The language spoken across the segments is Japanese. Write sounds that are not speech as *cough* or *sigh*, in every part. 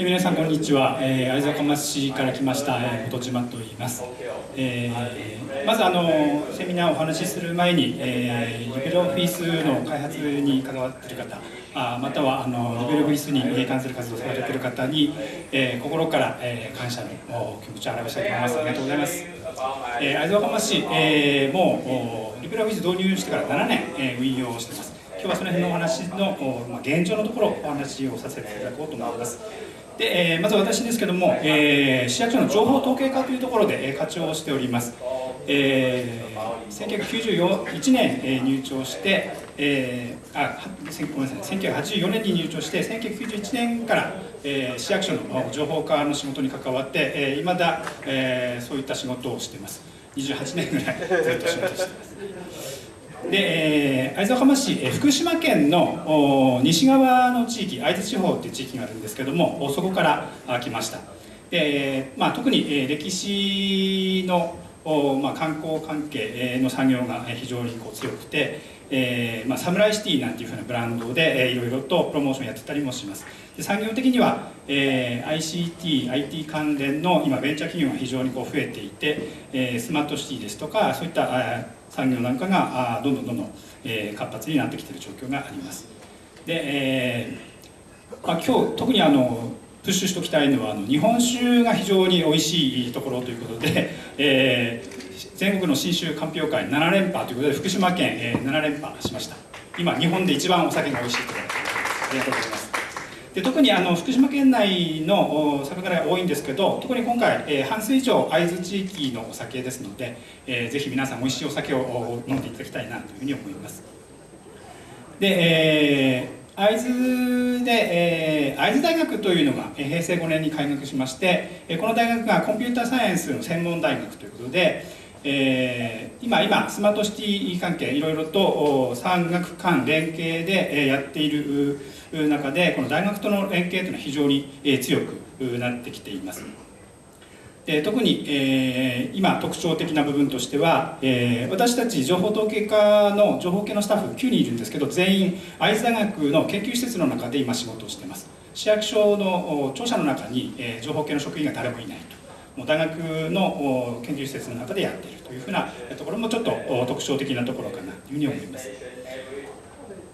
え皆さんこんにちは、えー、会津若松市から来ました、えー、本島と言います、えー、まずあのセミナーをお話しする前に、えー、リベルオフィスの開発に関わっている方あまたはあのリベルオフィスに関する活動をされている方に、えー、心から、えー、感謝の気持ちを表したいと思います。ありがとうございます、えー、会津若松市、えー、もうリベルオフィス導入してから7年、えー、運用しています。今日はその辺のお話の、まあ、現状のところお話をさせていただこうと思います。で、えー、まず私ですけども、えー、市役所の情報統計課というところで、えー、課長をしております、えー、1991年、え、入庁して、えー、あごめんなさい1984年に入庁して1991年から、えー、市役所の情報課の仕事に関わっていま、えー、だ、えー、そういった仕事をしています。28年ぐらいずっと仕事しています。で、えー、会津若松市、えー、福島県の西側の地域会津地方っていう地域があるんですけどもそこから来ました。で、まあ、特に、えー、歴史のまあ、観光関係の産業が非常にこう強くて、えーまあ、サムライシティなんていうふうなブランドで、えー、いろいろとプロモーションやってたりもします。産業的には、えー、ICT、IT 関連の今ベンチャー企業が非常にこう増えていて、えー、スマートシティですとかそういった産業なんかがどんどんどんどん、えー、活発になってきている状況があります。で、えーまあ、今日特にあのプッシュしておきたいのはあの日本酒が非常に美味しいところということで、*laughs* えー、全国の新酒鑑評会7連覇ということで福島県、えー、7連覇しました。今日本で一番お酒が美味しいところ。ありがとうございます。で特にあの福島県内の酒蔵が多いんですけど特に今回、えー、半数以上会津地域のお酒ですので、えー、ぜひ皆さん美味しいお酒を飲んでいただきたいなというふうに思います。で、えー会津で、えー、会津大学というのが平成5年に開学しましてこの大学がコンピューターサイエンスの専門大学ということで、えー、今今スマートシティ関係いろいろと産学間連携でやっている中でこの大学との連携というのは非常に強くなってきています。で特に、えー、今特徴的な部分としては、えー、私たち情報統計課の情報系のスタッフ9人いるんですけど全員会津大学の研究施設の中で今仕事をしています市役所の庁舎の中に、えー、情報系の職員が誰もいないともう大学の研究施設の中でやっているというふうなところもちょっと特徴的なところかなというふうに思います。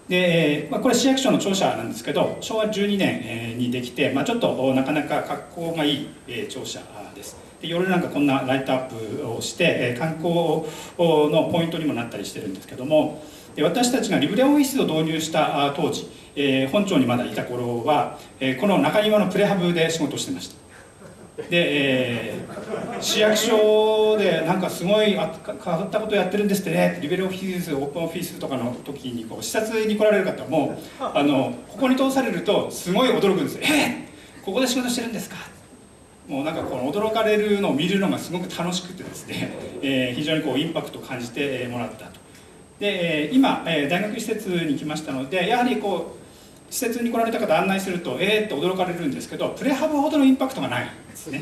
で、まあ、これ市役所の庁舎なんですけど昭和12年にできて、まあ、ちょっとなかなか格好がいい庁舎です。で夜なんかこんなライトアップをして観光のポイントにもなったりしてるんですけどもで私たちがリブレオフィスを導入した当時本庁にまだいた頃はこの中庭のプレハブで仕事してました。で、えー、市役所でなんかすごい変わったことやってるんですってねリベルオフィスオープンオフィスとかの時にこう視察に来られる方もあのここに通されるとすごい驚くんですえー、ここで仕事してるんですかもうなんかこの驚かれるのを見るのがすごく楽しくてですね、えー、非常にこうインパクトを感じてもらったとで今大学施設に来ましたのでやはりこう施設に来られた方案内するとえーって驚かれるんですけどプレハブほどのインパクトがないですね。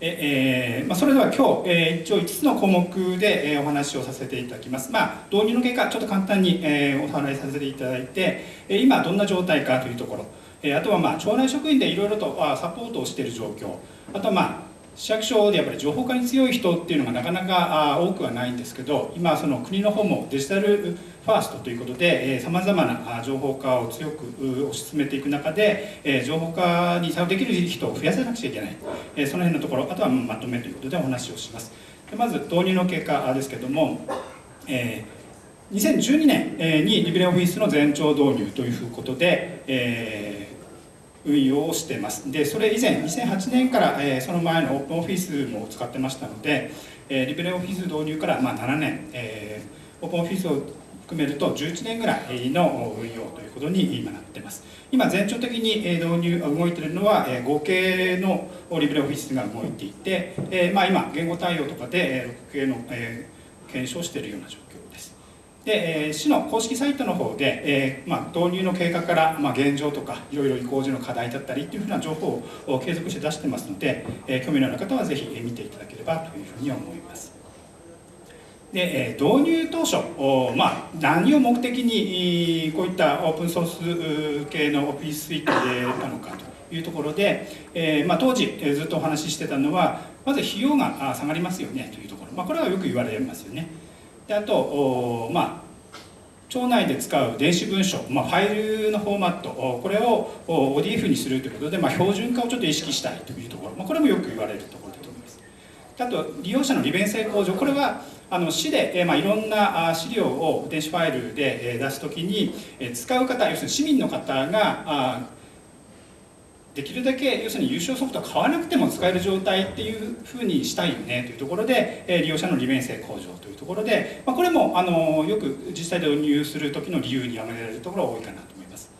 ええー、まあ、それでは今日、えー、一応5つの項目で、えー、お話をさせていただきます。まあ、導入の結果、ちょっと簡単に、えー、お話しさせていただいて、え今どんな状態かというところ、えあとはまあ町内職員でいろいろとサポートをしている状況。あとはまあ市役所でやっぱり情報化に強い人っていうのがなかなか多くはないんですけど今その国の方もデジタルファーストということでさまざまな情報化を強く推し進めていく中で情報化に対応できる人を増やさなくちゃいけない。その辺のところあとはまとめということでお話をします。まず導入の結果ですけども、えー、2012年にリベレオフィスの全庁導入ということで、えー運用をしています。でそれ以前2008年から、えー、その前のオープンオフィスも使ってましたので、えー、リベレオフィス導入から、まあ、7年、えー、オープンオフィスを含めると11年ぐらいの運用ということに今なってます。今全長的に導入動いているのは合計のリベレオフィスが動いていて、えーまあ、今言語対応とかで6系の、えー、検証しているような状況で、えー、市の公式サイトの方で、えーまあ、導入の経過から、まあ、現状とかいろいろ移行時の課題だったりっていうふうな情報を継続して出してますので、えー、興味のある方はぜひ見ていただければというふうに思います。で、導入当初、まあ、何を目的にこういったオープンソース系のオフィススイートでたのかというところで、えまあ、当時ずっとお話ししてたのはまず費用が下がりますよねというところ、まあ、これはよく言われますよね。であと、まあ町内で使う電子文書、まあ、ファイルのフォーマットこれを ODF にするということで、まあ、標準化をちょっと意識したいというところ、まあ、これもよく言われるところだと思います。あと利用者の利便性向上これはあの市で、えまあ、いろんな資料を電子ファイルで出すときに使う方要するに市民の方ができるだけ要するに優勝ソフトは買わなくても使える状態っていうふうにしたいよねというところで利用者の利便性向上というところで、ま、これもあのよく実際で導入する時の理由に挙げられるところが多いかなと思います。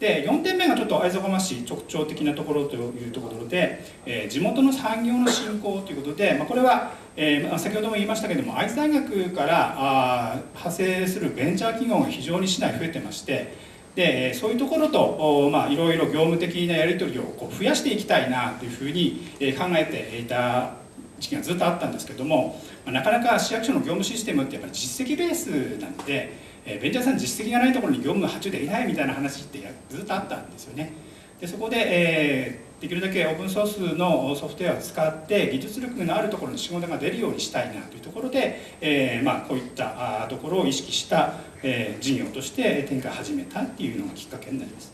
で4点目がちょっと会津若松市特徴的なところというところで、え、地元の産業の振興ということで、ま、これは、え、先ほども言いましたけども会津大学からあ派生するベンチャー企業が非常に市内増えてましてでそういうところと、まあ、いろいろ業務的なやり取りをこう増やしていきたいなというふうに考えていた時期がずっとあったんですけどもなかなか市役所の業務システムってやっぱり実績ベースなのでベンチャーさん実績がないところに業務が発注できないみたいな話ってずっとあったんですよね。でそこで、えー、できるだけオープンソースのソフトウェアを使って技術力のあるところに仕事が出るようにしたいなというところで、えーまあ、こういったところを意識した、え、事業として展開始めたっていうのがきっかけになります。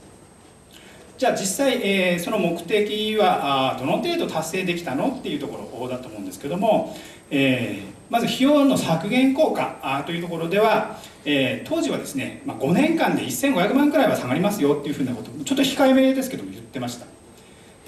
じゃあ実際、え、その目的はどの程度達成できたのっていうところだと思うんですけども、え、まず費用の削減効果というところでは、え、当時はですね、ま、5年間で1500万くらいは下がりますよっていうふうなことちょっと控えめですけども言ってました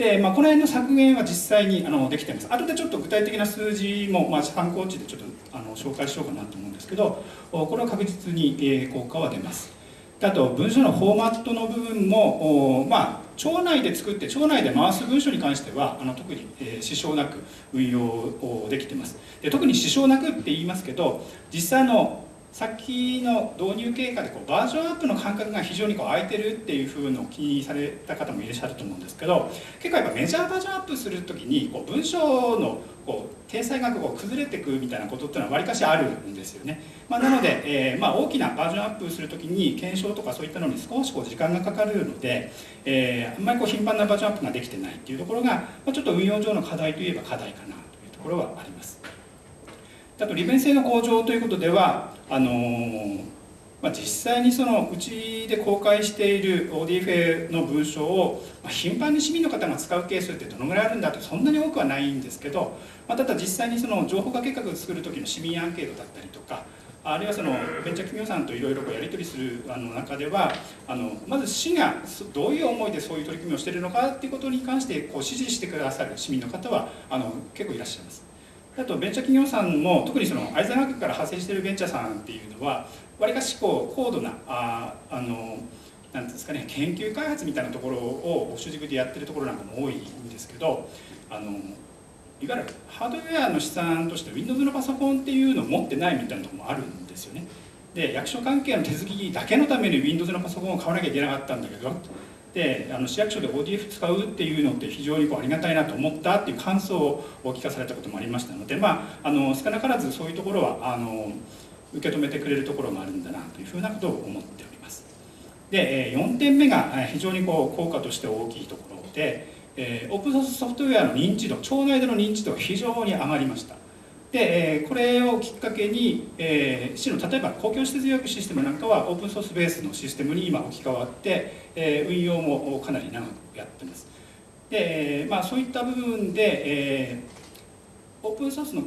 で、まあ、この辺の削減は実際にあのできてます。後でちょっと具体的な数字も、まあ、参考値でちょっとあの紹介しようかなと思うんですけどこれは確実に、え効果は出ます。あと文書のフォーマットの部分も、まあ、町内で作って町内で回す文書に関してはあの特に、えー、支障なく運用できてます。で特に支障なくって言いますけど実際のさっきの導入経過でこうバージョンアップの感覚が非常にこう空いてるっていうふうのを気にされた方もいらっしゃると思うんですけど結構やっぱメジャーバージョンアップする時にこう文章のこう体裁がこう崩れていくみたいなことっていうのはわりかしあるんですよね、まあ、なので、えー、まあ、大きなバージョンアップする時に検証とかそういったのに少しこう時間がかかるので、えー、あんまりこう頻繁なバージョンアップができてないっていうところが、まあ、ちょっと運用上の課題といえば課題かなというところはあります。あと利便性の向上ということではあのー、まあ、実際にそのうちで公開している ODFA の文章を、まあ、頻繁に市民の方が使うケースってどのぐらいあるんだとそんなに多くはないんですけど、まあ、ただ実際にその情報化計画を作る時の市民アンケートだったりとかあるいはそのベンチャー企業さんといろいろやり取りするあの中ではあのまず市がどういう思いでそういう取り組みをしているのかっていうことに関してこう支持してくださる市民の方はあの結構いらっしゃいます。あとベンチャー企業さんも特にその会津学から派生しているベンチャーさんっていうのはわりかしこう高度なああのなんですかね研究開発みたいなところを主軸でやってるところなんかも多いんですけどあのいわゆるハードウェアの資産として Windows のパソコンっていうのを持ってないみたいなところもあるんですよね。で役所関係の手続きだけのために Windows のパソコンを買わなきゃいけなかったんだけどであの市役所で ODF 使うっていうのって非常にこうありがたいなと思ったっていう感想をお聞かされたこともありましたので、まあ、あの少なからずそういうところはあの受け止めてくれるところがあるんだなというふうなことを思っております。で4点目が非常にこう効果として大きいところで、え、オープンソースソフトウェアの認知度町内での認知度が非常に上がりました。で、えこれをきっかけに、え、市の例えば公共施設予約システムなんかはオープンソースベースのシステムに今置き換わって、え、運用もかなり長くやってます。で、まあ、そういった部分で、え、オープンソースの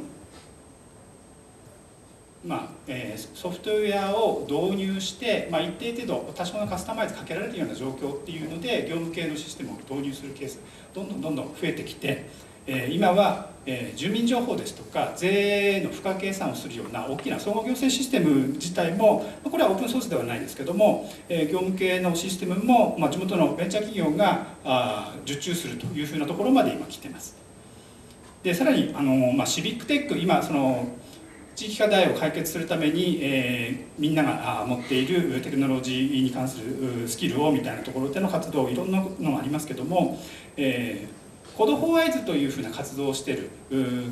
まあえー、ソフトウェアを導入して、まあ、一定程度多少のカスタマイズかけられるような状況っていうので業務系のシステムを導入するケースどんどんどんどん増えてきて、え、今はえ、住民情報ですとか税の付加計算をするような大きな総合行政システム自体もこれはオープンソースではないですけども、え、業務系のシステムも、ま、地元のベンチャー企業があ受注するというふうなところまで今来てます。でさらにあの、まあ、シビックテック今その地域課題を解決するために、えー、みんなが持っているテクノロジーに関するスキルをみたいなところでの活動いろんなのがありますけども、えー Code for Aizu というふうな活動をしている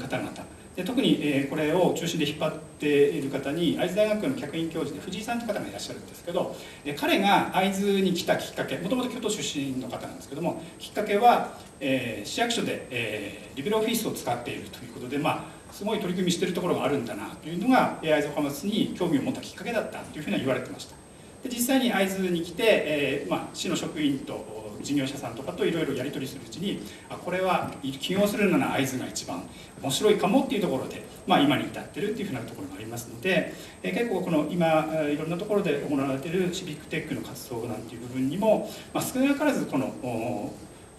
方々。で特にえこれを中心で引っ張っている方に会津大学の客員教授で藤井さんという方がいらっしゃるんですけど彼が会津に来たきっかけもともと京都出身の方なんですけどもきっかけは、えー、市役所で、えー、 LibreOffice を使っているということでまあすごい取り組みしているところがあるんだなというのが会津若松に興味を持ったきっかけだったというふうには言われてました。で実際に会津に来て、えーまあ、市の職員と事業者さんとかといろいろやり取りするうちにあこれは起業するなら会津が一番面白いかもっていうところで、まあ、今に至ってるっていうふうなところがありますので、え結構この今いろんなところで行われているシビックテックの活動なんていう部分にも、まあ、少なからずこの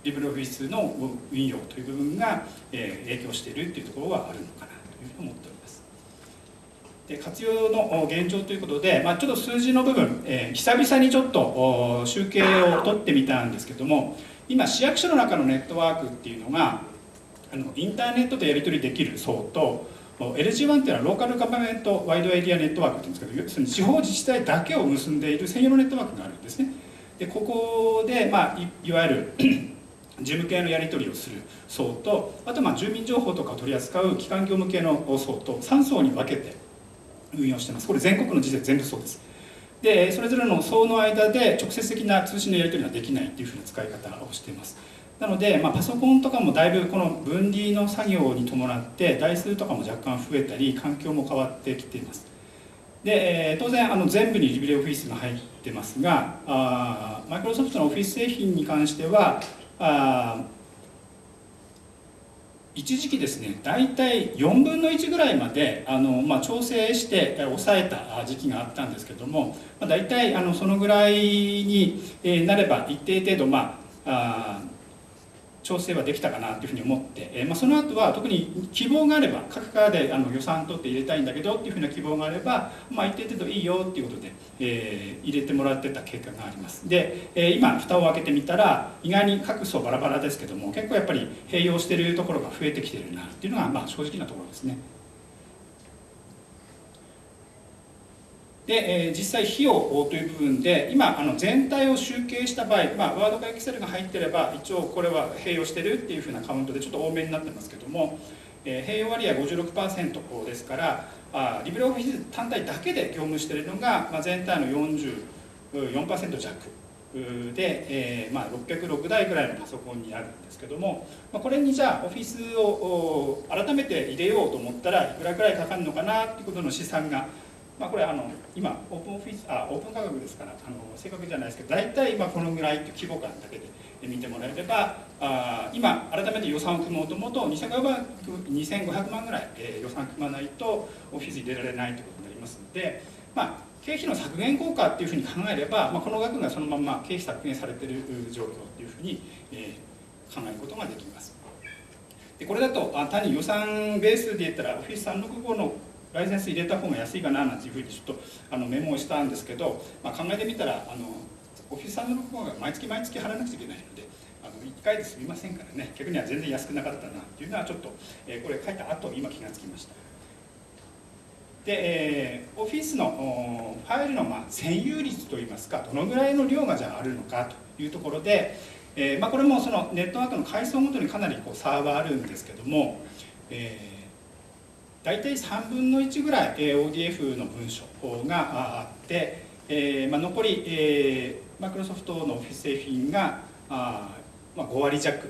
リブルオフィスの運用という部分が、え影響しているっていうところはあるのかなというふうに思っております。で活用の現状ということで、まあ、ちょっと数字の部分、えー、久々にちょっと集計を取ってみたんですけども今市役所の中のネットワークっていうのがあのインターネットでやり取りできる層と LG1 っていうのはローカルガバメントワイドエリアネットワークっていうんですけど要するに地方自治体だけを結んでいる専用のネットワークがあるんですね。でここで、まあ、いわゆる *clears throat* 事務系のやり取りをする層とあとまあ住民情報とかを取り扱う機関業務系の層と3層に分けて運用してます。これ全国の時点全部そうです。でそれぞれの層の間で直接的な通信のやり取りができないっていうふうな使い方をしています。なので、まあ、パソコンとかもだいぶこの分離の作業に伴って台数とかも若干増えたり環境も変わってきています。で、えー、当然あの全部にリビレオフィスが入ってますがマイクロソフトのオフィス製品に関してはあ一時期ですね大体4分の1ぐらいまであの、まあ、調整して抑えた時期があったんですけども、まあ、大体あのそのぐらいになれば一定程度、まあ、あ調整はできたかなというふうに思って、え、まあ、その後は特に希望があれば各課であの予算取って入れたいんだけどっていうふうな希望があれば、まあ、一定程度いいよっていうことで、えー、入れてもらってた経過がありますで、えー、今蓋を開けてみたら意外に各層バラバラですけども結構やっぱり併用してるところが増えてきてるなっていうのが、まあ、正直なところですね。で、えー、実際費用という部分で今あの全体を集計した場合、まあ、ワードかエクセルが入ってれば一応これは併用してるっていうふうなカウントでちょっと多めになってますけども、えー、併用割合56%ですからあリブレオフィス単体だけで業務しているのが、まあ、全体の44%弱で、えーまあ、606台ぐらいのパソコンにあるんですけども、まあ、これにじゃあオフィスを改めて入れようと思ったらいくらぐらいかかるのかなっていうことの試算がまあ、これあの今オープンオフィスあオープン価格ですからあの正確じゃないですけど大体今このぐらいという規模感だけで見てもらえればあ今改めて予算を組もうと思うと2500万ぐらい、えー、予算組まないとオフィス入れられないということになりますので、まあ、経費の削減効果っていうふうに考えれば、まあ、この額がそのまま経費削減されている状況というふうに、えー、考えることができます。でこれだとあ単に予算ベースで言ったらオフィス365のライセンス入れた方が安いかななんていうふうにちょっとあのメモをしたんですけど、まあ、考えてみたらあのオフィスさんの方が毎月毎月払わなくちゃいけないのであの1回で済みませんからね逆には全然安くなかったなっていうのはちょっと、えー、これ書いた後今気がつきました。で、えー、オフィスのファイルの、まあ、占有率といいますかどのぐらいの量がじゃああるのかというところで、えーまあ、これもそのネットワークの階層ごとにかなりこう差はあるんですけども、えー大体3分の1ぐらい ODF の文書があって、えーまあ、残り、えー、マイクロソフトのオフィス製品があ、まあ、5割弱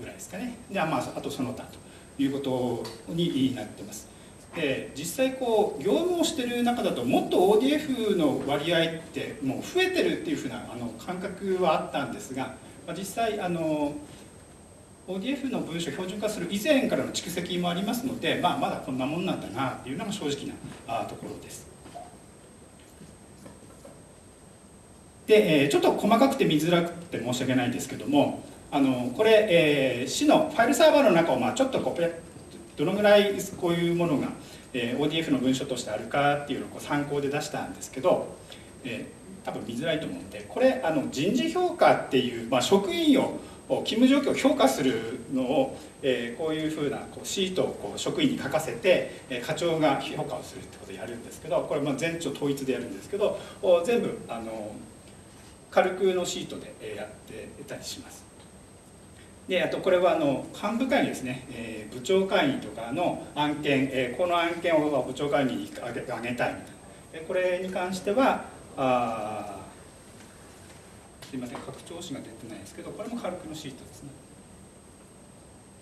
ぐらいですかね。で、まあ、あとその他ということになってます。で実際こう業務をしてる中だともっと ODF の割合ってもう増えてるっていうふうなあの感覚はあったんですが、まあ、実際あの ODF の文書を標準化する以前からの蓄積もありますので、まあ、まだこんなもんなんだなっていうのが正直なところです。で、ちょっと細かくて見づらくて申し訳ないんですけどもあのこれ、えー、市のファイルサーバーの中を、まあ、ちょっとこうどのぐらいこういうものが、えー、ODF の文書としてあるかっていうのをこう参考で出したんですけど、えー、多分見づらいと思うんでこれあの人事評価っていう、まあ、職員を勤務状況を評価するのを、えー、こういうふうなこうシートをこう職員に書かせて、えー、課長が評価をするってことをやるんですけどこれまあ全庁統一でやるんですけど全部あの軽くのシートでやってたりします。であとこれはあの幹部会議ですね、えー、部長会議とかの案件、えー、この案件を部長会議に上げ上げたいみたいな、えこれに関してはあすいません。拡張子が出てないですけどこれも軽くのシートですね。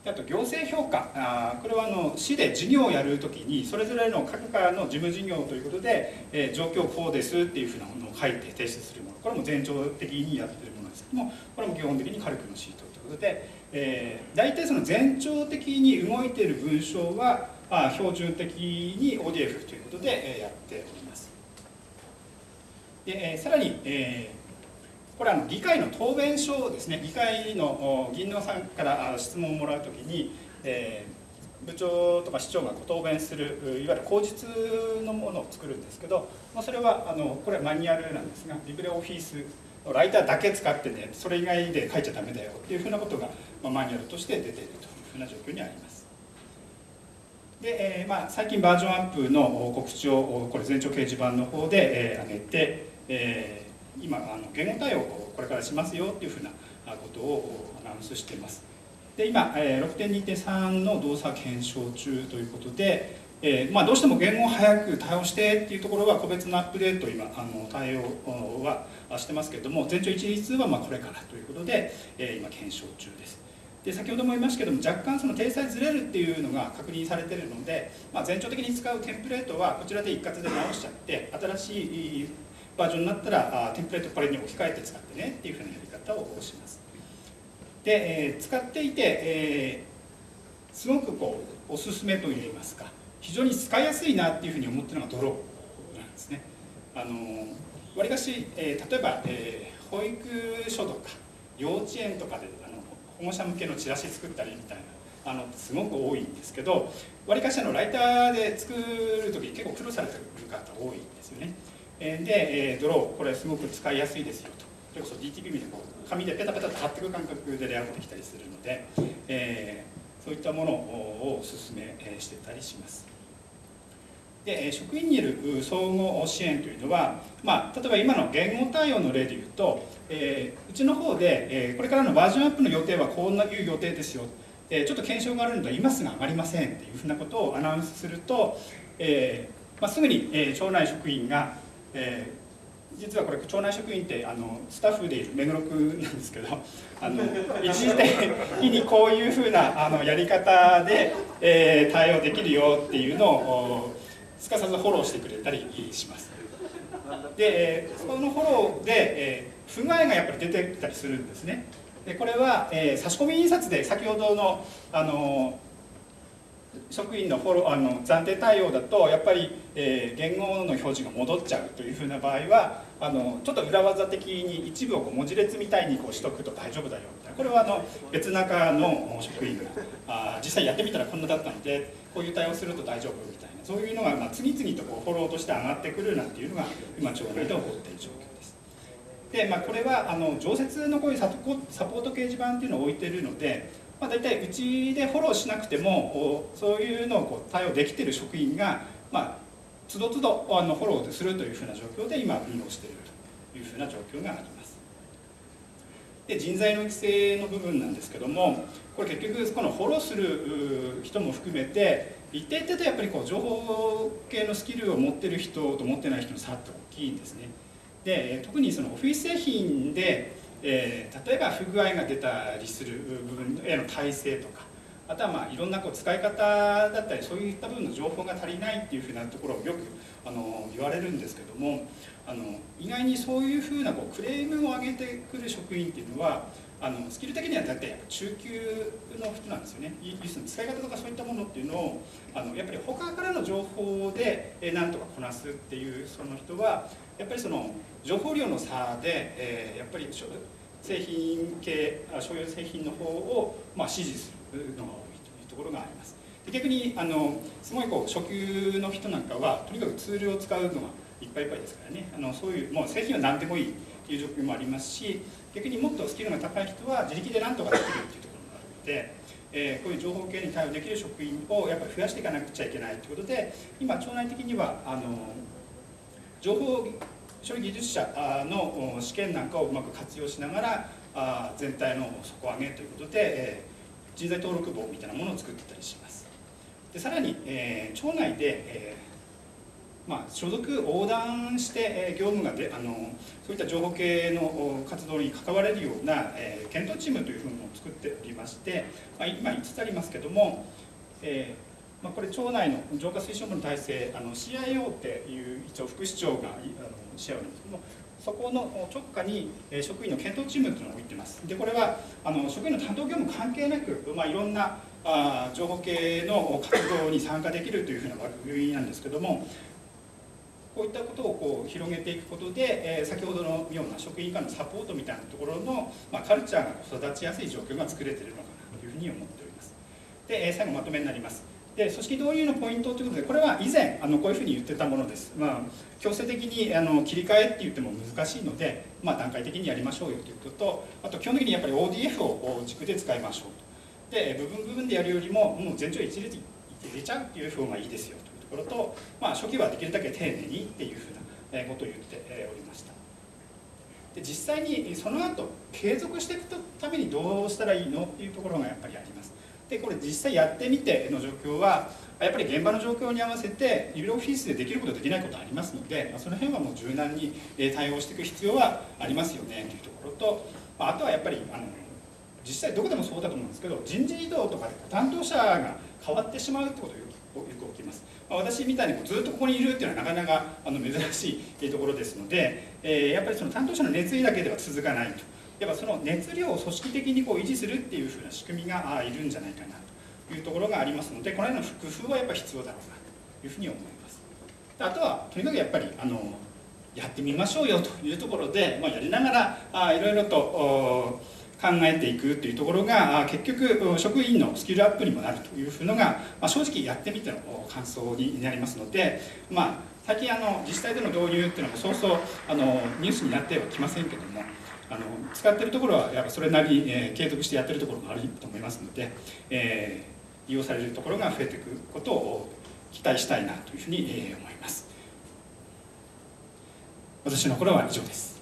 あと行政評価。あこれはあの市で事業をやるときにそれぞれの各課の事務事業ということで、えー、状況こうですっていうふうなものを書いて提出するもの。これも前兆的にやってるものですけどもこれも基本的にカルクのシートということで、えー、大体その前兆的に動いている文章は、あ、標準的に ODF ということで、え、やっております。で、えー、さらに、えーこれは議会の答弁書ですね議会の議員のさんから質問をもらうときに、えー、部長とか市長が答弁するいわゆる口実のものを作るんですけど、まあ、それはあのこれはマニュアルなんですがリブレオフィスのライターだけ使ってねそれ以外で書いちゃダメだよっていうふうなことが、まあ、マニュアルとして出ているというふうな状況にあります。で、えーまあ、最近バージョンアップの告知をこれ全長掲示板の方で、えー、上げて、えー今あの言語対応をこれからしますよっていうふうなことをアナウンスしています。で今、え、6.2.3の動作検証中ということで、えーまあ、どうしても言語を早く対応してっていうところは個別のアップデート今あの対応はしてますけれども全長一律はまあこれからということで、えー、今検証中です。で先ほども言いましたけども若干その体裁ずれるっていうのが確認されているので、まあ、前兆的に使うテンプレートはこちらで一括で直しちゃって新しいバージョンになったらあテンプレートこれに置き換えて使ってねっていうふうなやり方をします。で、えー、使っていて、えー、すごくこうおすすめといいますか。非常に使いやすいなっていうふうに思ってるのがドローなんですね。あのわりかし、えー、例えば、えー、保育所とか幼稚園とかであの保護者向けのチラシ作ったりみたいなあのすごく多いんですけどわりかしのライターで作る時結構苦労されてる方多いんですよね。で、ドローこれすごく使いやすいですよと。それこそ DTP みたいな紙でペタペタと貼っていく感覚でレイアウトできたりするので、えー、そういったものをお勧めしてたりします。で職員による総合支援というのは、まあ、例えば今の言語対応の例でいうと、えー、うちの方で、えー、これからのバージョンアップの予定はこんないう予定ですよ。えちょっと検証があるので今すぐ上がりませんっていうふうなことをアナウンスすると、えーまあ、すぐに、えー、町内職員がえー、実はこれ町内職員ってあのスタッフでいる目黒区なんですけどあの一時的にこういうふうなあのやり方で、えー、対応できるよっていうのをすかさずフォローしてくれたりします。で、え、そのフォローで、えー、不具合がやっぱり出てきたりするんですね。でこれは、えー、差し込み印刷で先ほどのあの職員のフォロあの暫定対応だとやっぱり、えー、言語の表示が戻っちゃうというふうな場合はあのちょっと裏技的に一部をこう文字列みたいにこうしとくと大丈夫だよみたいなこれはあの別中の職員があ実際やってみたらこんなだったのでこういう対応すると大丈夫みたいなそういうのが、まあ、次々とこうフォローとして上がってくるなんていうのが今町内で起こっている状況です。でまあ、これはあの常設のこういうサポート掲示板っていうのを置いてるのでまあ、大体うちでフォローしなくてもそういうのをこう対応できてる職員が、まあ、つどつどあのフォローするというふうな状況で今運用しているというふうな状況があります。で人材の育成の部分なんですけどもこれ結局このフォローする人も含めて一定程度やっぱりこう情報系のスキルを持ってる人と持ってない人の差って大きいんですね。で特にそのオフィス製品でえー、例えば不具合が出たりする部分への体制とかあとはまあいろんなこう使い方だったりそういった部分の情報が足りないっていうふうなところをよくあの言われるんですけどもあの意外にそういうふうなこうクレームを上げてくる職員っていうのはあのスキル的には大体中級の人なんですよね。要するに使い方とかそういったものっていうのをあのやっぱり他からの情報でなんとかこなすっていうその人はやっぱりその情報量の差で、えー、やっぱり製品系商用製品の方を、まあ、支持するのが多いというところがあります。で逆にあのすごいこう初級の人なんかはとにかくツールを使うのがいっぱいいっぱいですからね。あのそういうもう製品は何でもいいという状況もありますし逆にもっとスキルが高い人は自力で何とかできるっていうところもあるので、えー、こういう情報系に対応できる職員をやっぱり増やしていかなくちゃいけないということで今町内的にはあの情報処理技術者の試験なんかをうまく活用しながら全体の底上げということで人材登録簿みたいなものを作ってたりします。でさらに、えー、町内で、えまあ、所属横断して、え、業務がであのそういった情報系の活動に関われるような、え、検討チームというふうのを作っておりまして、まあ、今5つありますけども、えーまあ、これ町内の浄化推進部の体制あの CIO っていう一応副市長があのシェアなんですけどもそこの直下に職員の検討チームというのを置いてます。でこれはあの職員の担当業務関係なく、まあ、いろんなあ情報系の活動に参加できるというふうな枠組みなんですけどもこういったことをこう広げていくことで、えー、先ほどのような職員間のサポートみたいなところの、まあ、カルチャーが育ちやすい状況が作れているのかなというふうに思っております。で、えー、最後まとめになります。で組織導入のポイントということでこれは以前あのこういうふうに言ってたものです、まあ、強制的にあの切り替えって言っても難しいので、まあ、段階的にやりましょうよということとあと基本的にやっぱり ODF を軸で使いましょうと。で部分部分でやるよりももう全長一列入れちゃうっていう方がいいですよというところと、まあ、初期はできるだけ丁寧にっていうふうなことを言っておりました。で実際にその後継続していくためにどうしたらいいのっていうところがやっぱりあります。でこれ実際やってみての状況はやっぱり現場の状況に合わせてリビルオフィスでできることできないことありますのでまその辺はもう柔軟に対応していく必要はありますよねというところとまあとはやっぱりあの実際どこでもそうだと思うんですけど人事異動とかで担当者が変わってしまうってことがよく起きます、ま、私みたいにずっとここにいるっていうのはなかなかあの珍しいところですので、え、やっぱりその担当者の熱意だけでは続かないと。やっぱその熱量を組織的にこう維持するっていうふうな仕組みがいるんじゃないかなというところがありますのでこの辺の工夫はやっぱ必要だろうなというふうに思います。あとはとにかくやっぱりあのやってみましょうよというところで、まあ、やりながらあいろいろと考えていくというところが結局職員のスキルアップにもなるというのが、まあ、正直やってみての感想になりますので、まあ、最近あの自治体での導入っていうのもそうそうあのニュースになってはきませんけどもあの使ってるところはやっぱそれなりに、えー、継続してやってるところもあると思いますので、えー、利用されるところが増えていくことを期待したいなというふうに、えー、思います。私の頃は以上です。